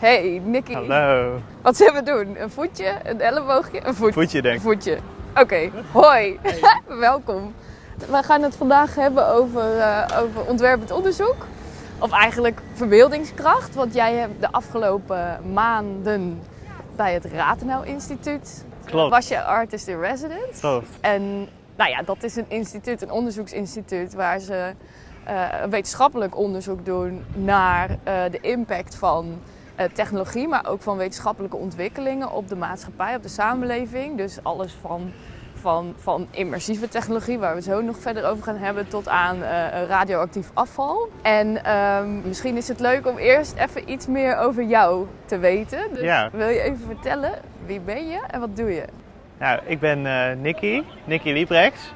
Hey, Nicky. Hallo. Wat zullen we doen? Een voetje, een elleboogje, een voetje? Voetje denk Een ik. voetje. Oké, hoi. Welkom. We gaan het vandaag hebben over, eh, over ontwerpend onderzoek. Of eigenlijk verbeeldingskracht. Want jij hebt de afgelopen maanden bij het Ratenau Instituut... Klopt. was je artist in residence. Klopt. En nou ja, dat is een instituut, een onderzoeksinstituut waar ze eh, wetenschappelijk onderzoek doen naar eh, de impact van technologie, maar ook van wetenschappelijke ontwikkelingen op de maatschappij, op de samenleving. Dus alles van, van, van immersieve technologie, waar we zo nog verder over gaan hebben, tot aan eh, radioactief afval. En ehm, misschien is het leuk om eerst even iets meer over jou te weten. Dus Ja. wil je even vertellen, wie ben je en wat doe je? Nou, ik ben eh Nicky, Nicky Liebrechts.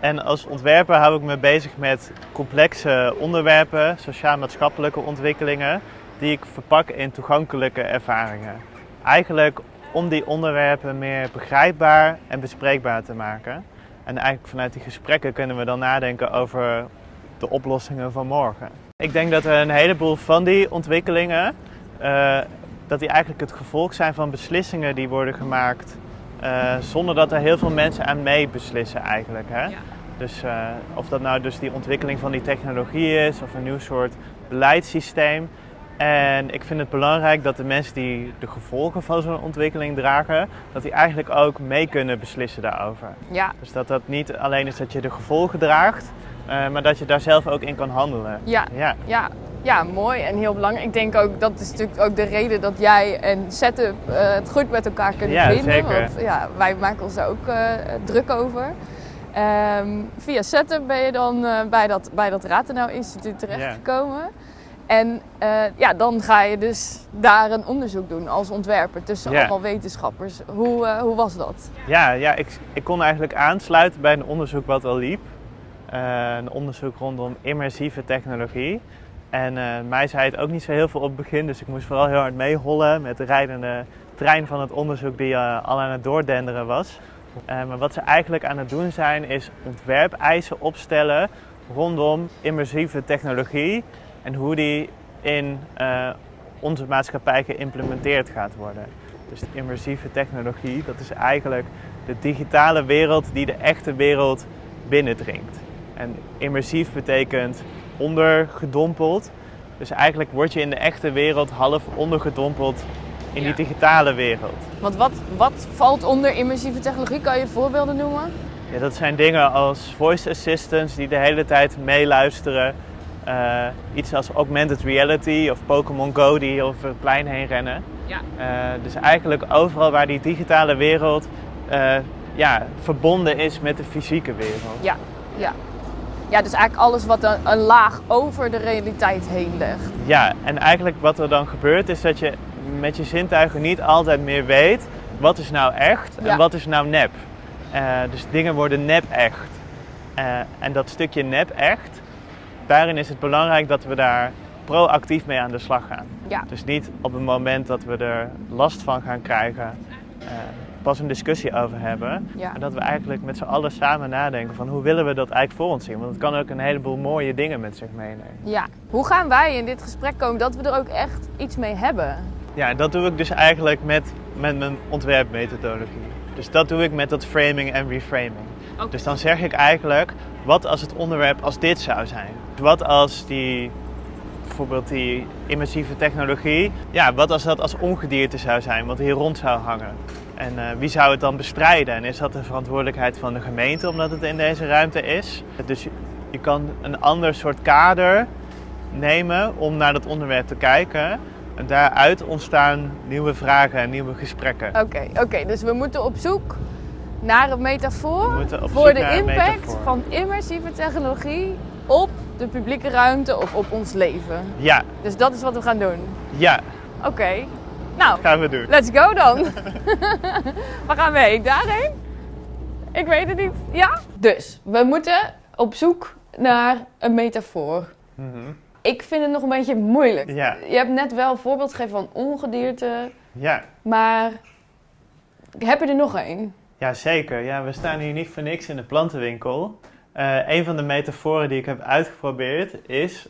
En als ontwerper hou ik me bezig met complexe onderwerpen, sociaal-maatschappelijke ontwikkelingen, die ik verpak in toegankelijke ervaringen. Eigenlijk om die onderwerpen meer begrijpbaar en bespreekbaar te maken. En eigenlijk vanuit die gesprekken kunnen we dan nadenken over de oplossingen van morgen. Ik denk dat er een heleboel van die ontwikkelingen, eh, dat die eigenlijk het gevolg zijn van beslissingen die worden gemaakt eh, zonder dat er heel veel mensen aan mee beslissen eigenlijk. Hè? Ja. Dus eh, of dat nou dus die ontwikkeling van die technologie is of een nieuw soort beleidssysteem. En ik vind het belangrijk dat de mensen die de gevolgen van zo'n ontwikkeling dragen, dat die eigenlijk ook mee kunnen beslissen daarover. Ja, Dus dat dat niet alleen is dat je de gevolgen draagt, eh, maar dat je daar zelf ook in kan handelen. ja, Ja, ja, ja, mooi en heel belangrijk. Ik denk ook dat is natuurlijk ook de reden dat jij en Setup eh, het goed met elkaar kunnen Ja, vinden. zeker. Want ja, wij maken ons daar ook eh, druk over. Ehm, via Setup ben je dan bij dat, bij dat Ratenau Instituut terechtgekomen. En eh, ja, dan ga je dus daar een onderzoek doen als ontwerper tussen allemaal wetenschappers. Hoe, eh, hoe was dat? ja, ja ik, ik kon eigenlijk aansluiten bij een onderzoek wat al liep. Eh, een onderzoek rondom immersieve technologie. En mij zei het ook niet zo heel veel op het begin, dus ik moest vooral heel hard meehollen met de rijdende trein van het onderzoek die al aan het doordenderen was. Maar wat ze eigenlijk aan het doen zijn, is ontwerpeisen opstellen rondom immersieve technologie en hoe die in eh, onze maatschappij geïmplementeerd gaat worden. Dus de immersieve technologie, dat is eigenlijk de digitale wereld die de echte wereld binnendringt. En immersief betekent ondergedompeld. Dus eigenlijk word je in de echte wereld half ondergedompeld in die digitale wereld. Want wat, wat valt onder immersieve technologie? Kan je voorbeelden noemen? Ja, dat zijn dingen als voice assistants die de hele tijd meeluisteren. Eh, iets als augmented reality of Pokémon Go die over het plein heen rennen. Ja. Eh, dus eigenlijk overal waar die digitale wereld eh, ja, verbonden is met de fysieke wereld. Ja, ja. Ja, dus eigenlijk alles wat een, een laag over de realiteit heen legt. Ja, en eigenlijk wat er dan gebeurt is dat je met je zintuigen niet altijd meer weet wat is nou echt Ja. en wat is nou nep. Dus dingen worden nep echt. En dat stukje nep echt, daarin is het belangrijk dat we daar proactief mee aan de slag gaan. Ja, Dus niet op het moment dat we er last van gaan krijgen, eh, pas een discussie over hebben. ja. En dat we eigenlijk met z'n allen samen nadenken van hoe willen we dat eigenlijk voor ons zien. Want het kan ook een heleboel mooie dingen met zich meenemen. ja. Hoe gaan wij in dit gesprek komen dat we er ook echt iets mee hebben? Ja, dat doe ik dus eigenlijk met, met mijn ontwerpmethodologie. Dus dat doe ik met dat framing en reframing. Dus dan zeg ik eigenlijk, wat als het onderwerp als dit zou zijn? Wat als die, bijvoorbeeld die immersieve technologie, ja, wat als dat als ongedierte zou zijn, wat hier rond zou hangen? En eh, wie zou het dan bestrijden? En is dat de verantwoordelijkheid van de gemeente omdat het in deze ruimte is? Dus je, je kan een ander soort kader nemen om naar dat onderwerp te kijken. En daaruit ontstaan nieuwe vragen en nieuwe gesprekken. Oké, oké. Dus we moeten op zoek naar een metafoor voor de een impact van immersieve technologie op de publieke ruimte of op ons leven. Ja, Dus dat is wat we gaan doen. ja, Oké. Nou, gaan we doen. let's go dan. Waar gaan we heen? Daarheen? Ik weet het niet. Ja? Dus, we moeten op zoek naar een metafoor. Mhm. Ik vind het nog een beetje moeilijk. Ja. Je hebt net wel een voorbeeld gegeven van ongedierte, Ja. maar heb je er nog één? Ja, zeker. Ja, we staan hier niet voor niks in de plantenwinkel. Eh, een van de metaforen die ik heb uitgeprobeerd is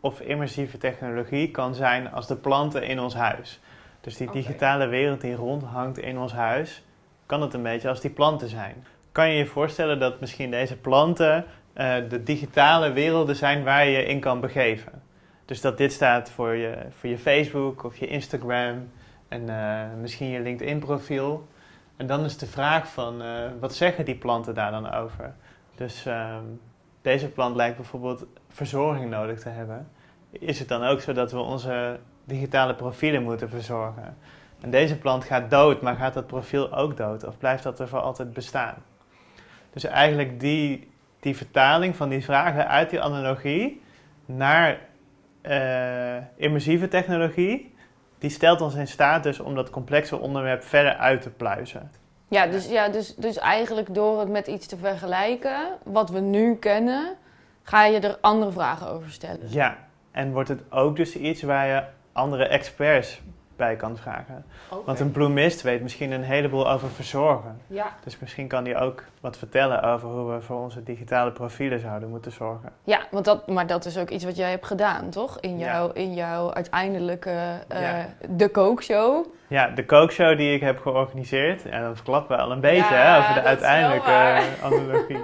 of immersieve technologie kan zijn als de planten in ons huis. Dus die digitale wereld die rondhangt in ons huis, kan het een beetje als die planten zijn. Kan je je voorstellen dat misschien deze planten uh, de digitale werelden zijn waar je in kan begeven? Dus dat dit staat voor je, voor je Facebook of je Instagram en uh, misschien je LinkedIn profiel. En dan is de vraag van, uh, wat zeggen die planten daar dan over? Dus ehm, deze plant lijkt bijvoorbeeld verzorging nodig te hebben. Is het dan ook zo dat we onze digitale profielen moeten verzorgen? En deze plant gaat dood, maar gaat dat profiel ook dood? Of blijft dat er voor altijd bestaan? Dus eigenlijk die, die vertaling van die vragen uit die analogie naar uh, immersieve technologie, die stelt ons in staat dus om dat complexe onderwerp verder uit te pluizen. Ja, dus, ja dus, dus eigenlijk door het met iets te vergelijken, wat we nu kennen, ga je er andere vragen over stellen. Ja, en wordt het ook dus iets waar je andere experts bij kan vragen. Want een bloemist weet misschien een heleboel over verzorgen. Ja. Dus misschien kan hij ook wat vertellen over hoe we voor onze digitale profielen zouden moeten zorgen. Ja, want dat, maar dat is ook iets wat jij hebt gedaan, toch? In, jouw, in jouw uiteindelijke uh, De Kookshow. Ja, de kookshow die ik heb georganiseerd. En dat verklappen we al een beetje hè, over de uiteindelijke analogie.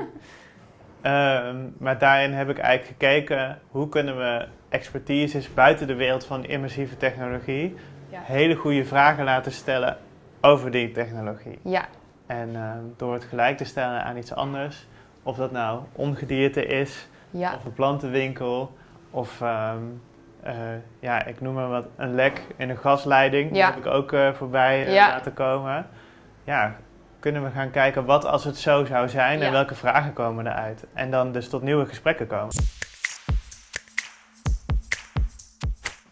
um, maar daarin heb ik eigenlijk gekeken hoe kunnen we expertises buiten de wereld van immersieve technologie hele goede vragen laten stellen over die technologie. Ja. En uh, door het gelijk te stellen aan iets anders, of dat nou ongedierte is, ja. of een plantenwinkel, of um, uh, ja, ik noem maar wat, een lek in een gasleiding, ja. die heb ik ook uh, voorbij ja. laten komen. Ja, kunnen we gaan kijken wat als het zo zou zijn en welke vragen komen eruit. En dan dus tot nieuwe gesprekken komen.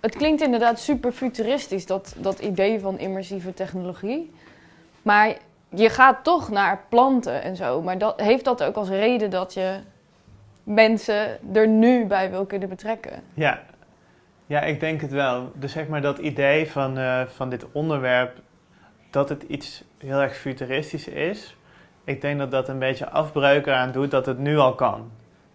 Het klinkt inderdaad super futuristisch, dat, dat idee van immersieve technologie. Maar je gaat toch naar planten en zo. Maar dat, heeft dat ook als reden dat je mensen er nu bij wil kunnen betrekken? Ja, ja ik denk het wel. Dus zeg maar dat idee van, uh, van dit onderwerp, dat het iets heel erg futuristisch is. Ik denk dat dat een beetje afbreuk eraan doet dat het nu al kan.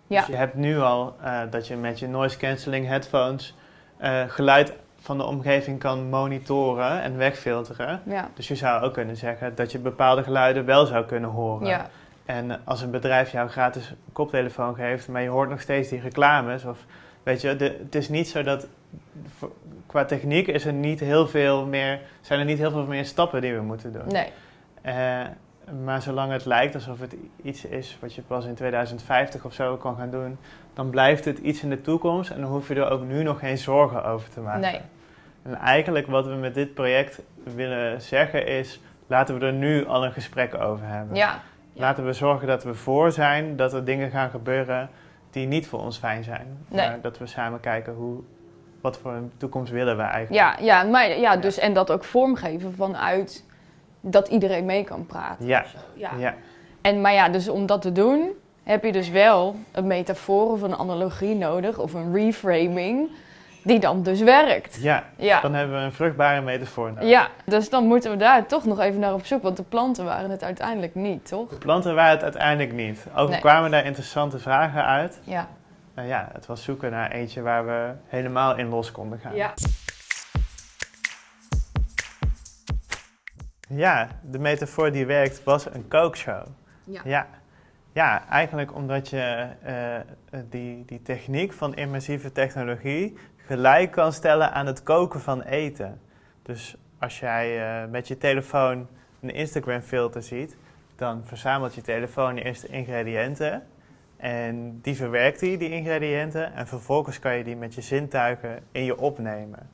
Ja. Dus je hebt nu al uh, dat je met je noise cancelling headphones uh, geluid van de omgeving kan monitoren en wegfilteren. Ja. Dus je zou ook kunnen zeggen dat je bepaalde geluiden wel zou kunnen horen. Ja. En als een bedrijf jou gratis een koptelefoon geeft, maar je hoort nog steeds die reclames, of weet je, de, het is niet zo dat qua techniek is er niet heel veel meer, zijn er niet heel veel meer stappen die we moeten doen. Nee. Uh, maar zolang het lijkt alsof het iets is wat je pas in 2050 of zo kan gaan doen, dan blijft het iets in de toekomst en dan hoef je er ook nu nog geen zorgen over te maken. Nee. En eigenlijk wat we met dit project willen zeggen is, laten we er nu al een gesprek over hebben. Ja. Laten we zorgen dat we voor zijn dat er dingen gaan gebeuren die niet voor ons fijn zijn. Nee. Maar dat we samen kijken hoe, wat voor een toekomst willen we eigenlijk. Ja, ja, maar, ja, dus, en dat ook vormgeven vanuit dat iedereen mee kan praten. Ja. ja. ja. En, maar ja, dus om dat te doen heb je dus wel een metafoor of een analogie nodig of een reframing die dan dus werkt. Ja, ja. dan hebben we een vruchtbare metafoor nodig. Ja, dus dan moeten we daar toch nog even naar op zoek, want de planten waren het uiteindelijk niet, toch? De planten waren het uiteindelijk niet. Ook nee. kwamen daar interessante vragen uit. Ja. Nou ja, het was zoeken naar eentje waar we helemaal in los konden gaan. Ja. Ja, de metafoor die werkt was een kookshow. Ja. ja. Ja, eigenlijk omdat je uh, die, die techniek van immersieve technologie gelijk kan stellen aan het koken van eten. Dus als jij uh, met je telefoon een Instagram filter ziet, dan verzamelt je telefoon eerst de ingrediënten en die verwerkt die, die ingrediënten en vervolgens kan je die met je zintuigen in je opnemen.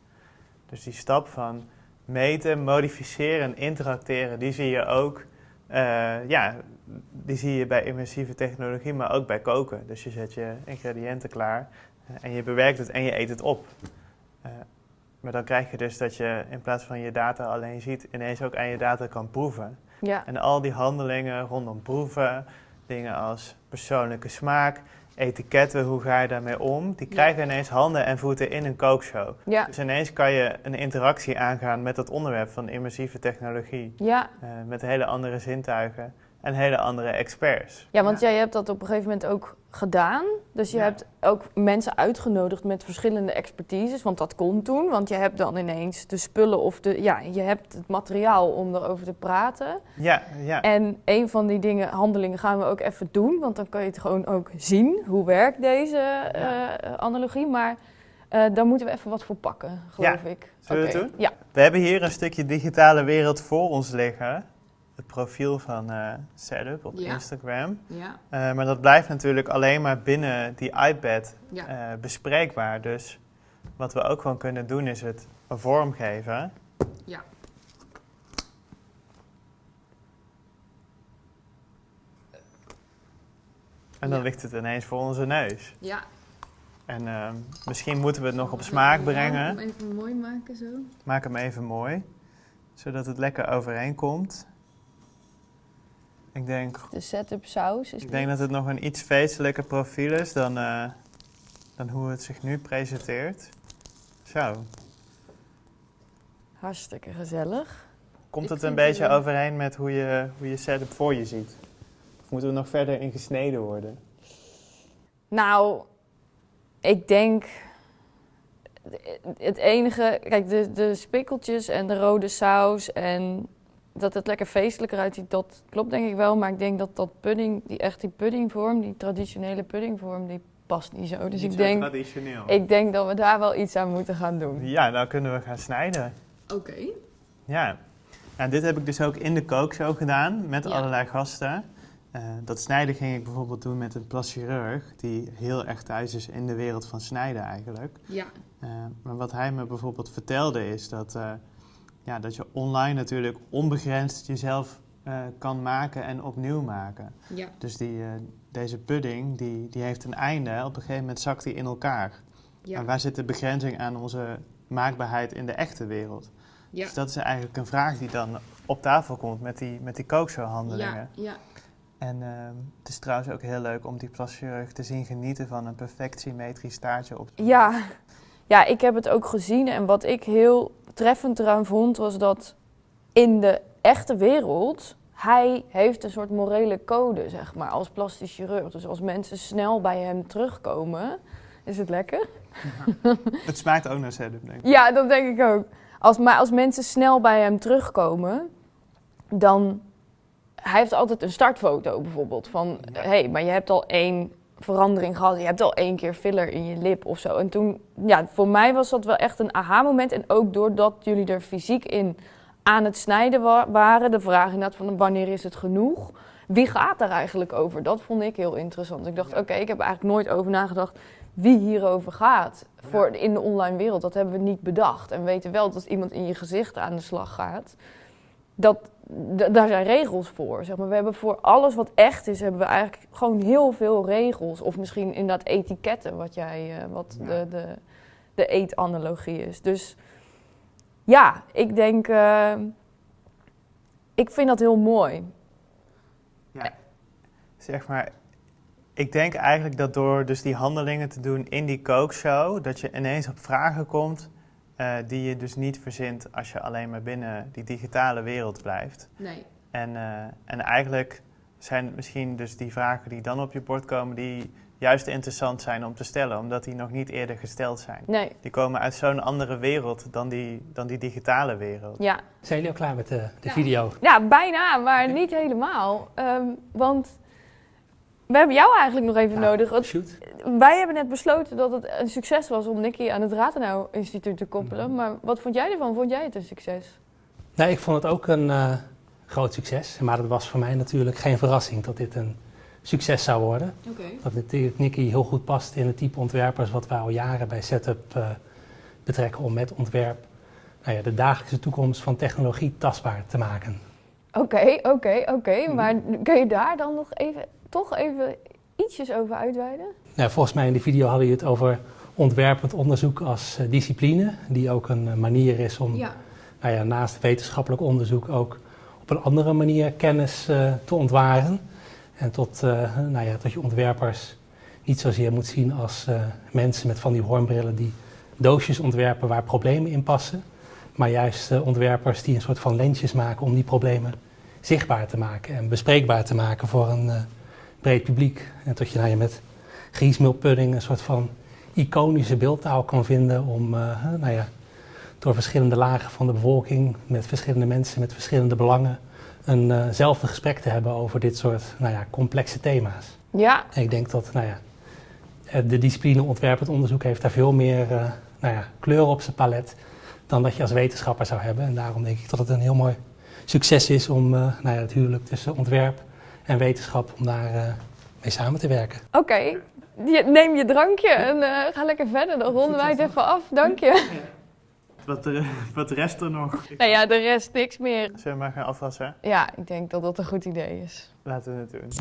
Dus die stap van meten, modificeren en interacteren, die zie je ook uh, ja, die zie je bij immersieve technologie, maar ook bij koken. Dus je zet je ingrediënten klaar uh, en je bewerkt het en je eet het op. Uh, maar dan krijg je dus dat je in plaats van je data alleen ziet, ineens ook aan je data kan proeven. Ja. En al die handelingen rondom proeven, dingen als persoonlijke smaak, etiketten, hoe ga je daarmee om, die krijgen ineens handen en voeten in een kookshow. Ja. Dus ineens kan je een interactie aangaan met het onderwerp van immersieve technologie. Ja. Uh, met hele andere zintuigen. En hele andere experts. Ja, want jij hebt dat op een gegeven moment ook gedaan. Dus je Ja. hebt ook mensen uitgenodigd met verschillende expertises. Want dat kon toen. Want je hebt dan ineens de spullen of de. Ja, je hebt het materiaal om erover te praten. Ja, ja. En een van die dingen, handelingen, gaan we ook even doen. Want dan kan je het gewoon ook zien. Hoe werkt deze Ja. eh, analogie? Maar eh daar moeten we even wat voor pakken, geloof ik. Zullen we Oké. het doen? Ja. We hebben hier een stukje digitale wereld voor ons liggen. Het profiel van eh Setup op Ja. Instagram. Ja. Eh, maar dat blijft natuurlijk alleen maar binnen die iPad Ja. eh, bespreekbaar. Dus wat we ook gewoon kunnen doen is het een vorm geven. Ja. En dan ligt het ineens voor onze neus. ja. En ehm, misschien moeten we het nog op smaak brengen. Even mooi maken zo. Maak hem even mooi, zodat het lekker overeenkomt. Ik denk, De setup saus is ik denk dat het nog een iets feestelijker profiel is dan, eh, dan hoe het zich nu presenteert. Zo, hartstikke gezellig. komt het een het beetje overeen met hoe je, hoe je setup voor je ziet? Of moeten we nog verder in gesneden worden? Nou, ik denk. Het enige. Kijk, de, de spikkeltjes en de rode saus en dat het lekker feestelijker uitziet, dat klopt denk ik wel. Maar ik denk dat dat pudding, die echt die puddingvorm, die traditionele puddingvorm, die past niet zo. Dus Niet ik zo denk, traditioneel. ik denk dat we daar wel iets aan moeten gaan doen. Ja, nou kunnen we gaan snijden. Oké. Ja, en dit heb ik dus ook in de kookshow gedaan met Ja. allerlei gasten. Eh, dat snijden ging ik bijvoorbeeld doen met een plaschirurg die heel erg thuis is in de wereld van snijden eigenlijk. Ja. Eh, maar wat hij me bijvoorbeeld vertelde is dat, eh, ja, dat je online natuurlijk onbegrensd jezelf eh, kan maken en opnieuw maken. Ja. Dus die, eh, deze pudding die, die heeft een einde. Op een gegeven moment zakt die in elkaar. En waar zit de begrenzing aan onze maakbaarheid in de echte wereld? Ja. Dus dat is eigenlijk een vraag die dan op tafel komt met die, met die kookshowhandelingen. Ja. En ehm, het is trouwens ook heel leuk om die plaschirurg te zien genieten van een perfect symmetrisch staartje op. Ja. Ja, ik heb het ook gezien. En wat ik heel treffend eraan vond, was dat in de echte wereld, hij heeft een soort morele code, zeg maar, als plastisch chirurg. Dus als mensen snel bij hem terugkomen, is het lekker? Het smaakt ook naar setup, denk ik. Ja, dat denk ik ook. Als, maar als mensen snel bij hem terugkomen, dan... Hij heeft altijd een startfoto bijvoorbeeld van... Ja. hé, hey, maar je hebt al één verandering gehad. Je hebt al één keer filler in je lip of zo. En toen, ja, voor mij was dat wel echt een aha-moment. En ook doordat jullie er fysiek in aan het snijden wa- waren. De vraag inderdaad van wanneer is het genoeg? Wie gaat daar eigenlijk over? Dat vond ik heel interessant. Ik dacht, Ja. oké, ik heb eigenlijk nooit over nagedacht wie hierover gaat voor in de online wereld. Dat hebben we niet bedacht. En we weten wel dat als iemand in je gezicht aan de slag gaat, dat daar zijn regels voor. Zeg maar. We hebben voor alles wat echt is, hebben we eigenlijk gewoon heel veel regels. Of misschien inderdaad etiketten, wat jij, eh, wat Ja. de, de, de eetanalogie is. Dus ja, ik denk, eh, ik vind dat heel mooi. Ja. Zeg maar, ik denk eigenlijk dat door dus die handelingen te doen in die kookshow, dat je ineens op vragen komt eh, die je dus niet verzint als je alleen maar binnen die digitale wereld blijft. Nee. En, eh, en eigenlijk zijn het misschien dus die vragen die dan op je bord komen, die juist interessant zijn om te stellen, omdat die nog niet eerder gesteld zijn. Nee, Die komen uit zo'n andere wereld dan die, dan die digitale wereld. ja. Zijn jullie al klaar met de, de Ja. video? Ja, bijna, maar niet helemaal. Ehm, want we hebben jou eigenlijk nog even Ja, nodig. Want Shoot. Wij hebben net besloten dat het een succes was om Nicky aan het Rathenau Instituut te koppelen. Mhm. Maar wat vond jij ervan? Vond jij het een succes? Nee, ik vond het ook een eh, groot succes. Maar het was voor mij natuurlijk geen verrassing dat dit een succes zou worden. Oké. Dat natuurlijk Nicky heel goed past in het type ontwerpers wat we al jaren bij Setup eh, betrekken om met ontwerp nou ja, de dagelijkse toekomst van technologie tastbaar te maken. Oké, oké, oké. Mhm. Maar kun je daar dan nog even, toch even ietsjes over uitweiden? Nou, volgens mij in de video hadden je het over ontwerpend onderzoek als eh, discipline, die ook een eh, manier is om nou ja, naast wetenschappelijk onderzoek ook op een andere manier kennis eh, te ontwaren. En tot, nou ja, tot je ontwerpers niet zozeer moet zien als mensen met van die hoornbrillen die doosjes ontwerpen waar problemen in passen. Maar juist ontwerpers die een soort van lensjes maken om die problemen zichtbaar te maken en bespreekbaar te maken voor een breed publiek. En tot je nou, je met griesmeelpudding een soort van iconische beeldtaal kan vinden om uh, nou ja, door verschillende lagen van de bevolking, met verschillende mensen, met verschillende belangen, eenzelfde uh gesprek te hebben over dit soort nou ja, complexe thema's. Ja. En ik denk dat nou ja, de discipline ontwerpend onderzoek heeft daar veel meer uh, nou ja, kleur op zijn palet dan dat je als wetenschapper zou hebben. En daarom denk ik dat het een heel mooi succes is om uh, nou ja, het huwelijk tussen ontwerp en wetenschap, om daar uh, mee samen te werken. Oké, okay. neem je drankje en ga lekker verder. Dan ronden wij het even af. Dank je. Wat, de, wat de rest er nog? Nou ja, de rest niks meer. Zullen we maar gaan afwassen? Ja, ik denk dat dat een goed idee is. Laten we het doen.